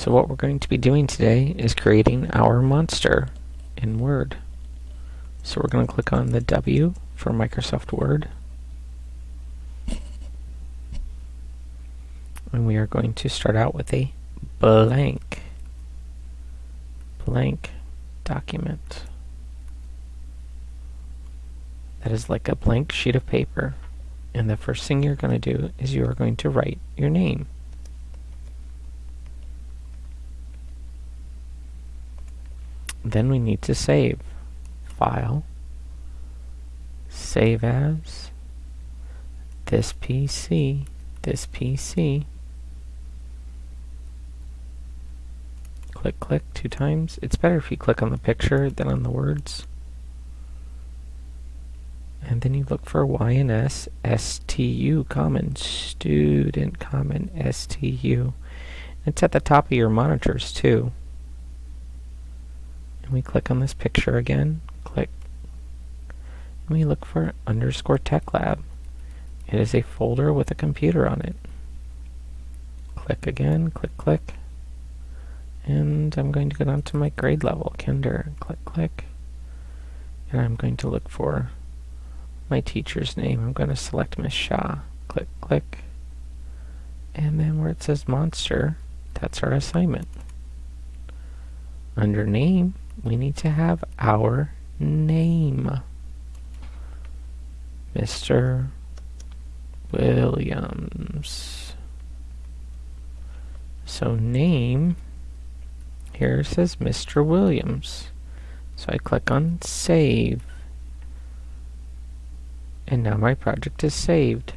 So what we're going to be doing today is creating our monster in Word. So we're going to click on the W for Microsoft Word. And we are going to start out with a blank, blank document. That is like a blank sheet of paper. And the first thing you're going to do is you are going to write your name. Then we need to save. File, Save As, This PC, This PC. Click, click two times. It's better if you click on the picture than on the words. And then you look for YNS STU common, student common STU. It's at the top of your monitors too and we click on this picture again, click, and we look for underscore tech lab. It is a folder with a computer on it. Click again, click, click, and I'm going to go down to my grade level, kinder, click, click, and I'm going to look for my teacher's name. I'm going to select Miss Shaw, click, click, and then where it says monster, that's our assignment. Under name, we need to have our name. Mr. Williams. So name, here it says Mr. Williams. So I click on save. And now my project is saved.